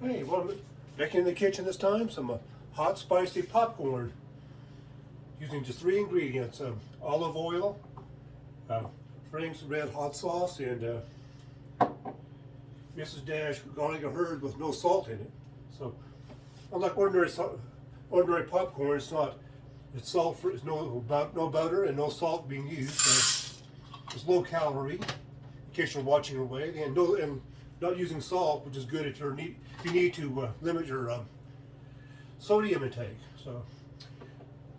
I'm back in the kitchen this time, some uh, hot spicy popcorn. Using just three ingredients, um, olive oil, uh, Frank's red hot sauce, and uh, Mrs. Dash garlic and herb with no salt in it. So, unlike ordinary ordinary popcorn, it's not, it's salt free, it's no, no butter and no salt being used. So it's low calorie, in case you're watching away, and no, and not using salt, which is good if you're if you need to uh, limit your um, sodium intake. So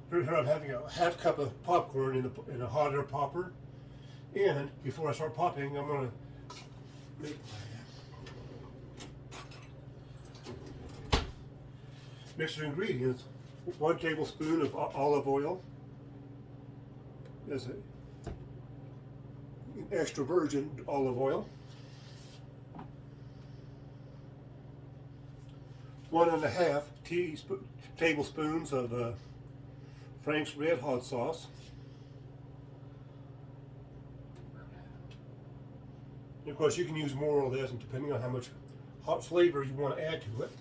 here I'm having a half cup of popcorn in, a in a hot air popper. And before I start popping, I'm gonna make mix your ingredients. One tablespoon of olive oil. Is it extra virgin olive oil. One and a half teaspoon, tablespoons of uh, Frank's Red Hot Sauce. And of course, you can use more or less, depending on how much hot flavor you want to add to it.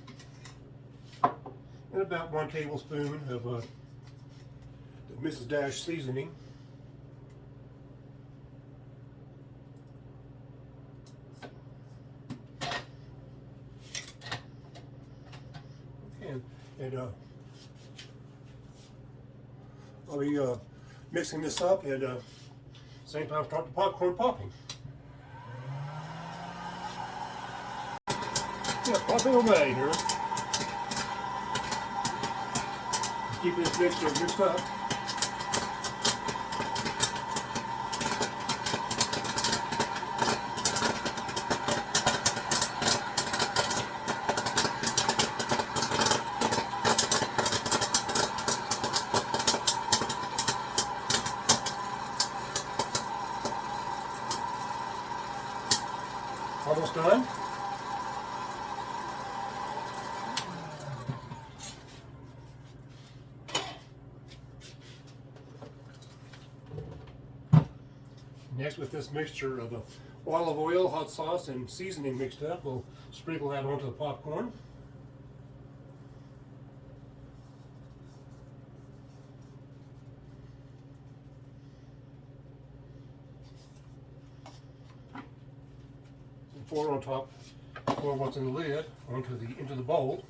And about one tablespoon of uh, Mrs. Dash seasoning. And, uh, I'll be uh, mixing this up and uh, same time start the popcorn popping. Yeah, popping away here. Keep this mixture mixed up. Almost done. Next with this mixture of olive oil, hot sauce, and seasoning mixed up, we'll sprinkle that onto the popcorn. Pour on top, pour what's in the lid onto the into the bowl.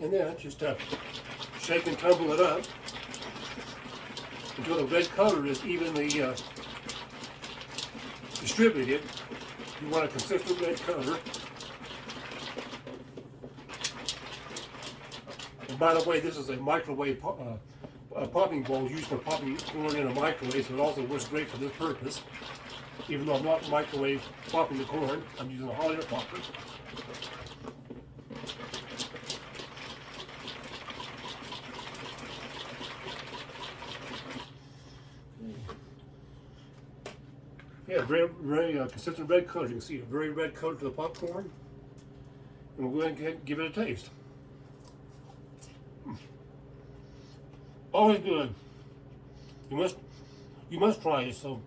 And then just uh, shake and tumble it up until the red color is evenly uh, distributed. You want a consistent red color. And by the way, this is a microwave po uh, popping bowl used for popping corn in a microwave, so it also works great for this purpose. Even though I'm not microwave popping the corn, I'm using a hot air popper. Yeah, very, very uh, consistent red color. You can see a very red color to the popcorn. And we'll go ahead and give it a taste. Always good. You must, you must try it. So,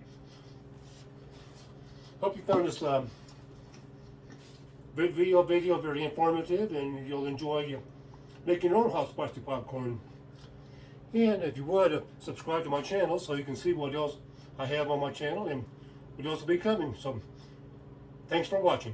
hope you found this um, video video very informative, and you'll enjoy uh, making your own hot spicy popcorn. And if you would, uh, subscribe to my channel so you can see what else I have on my channel. and videos will be coming. So thanks for watching.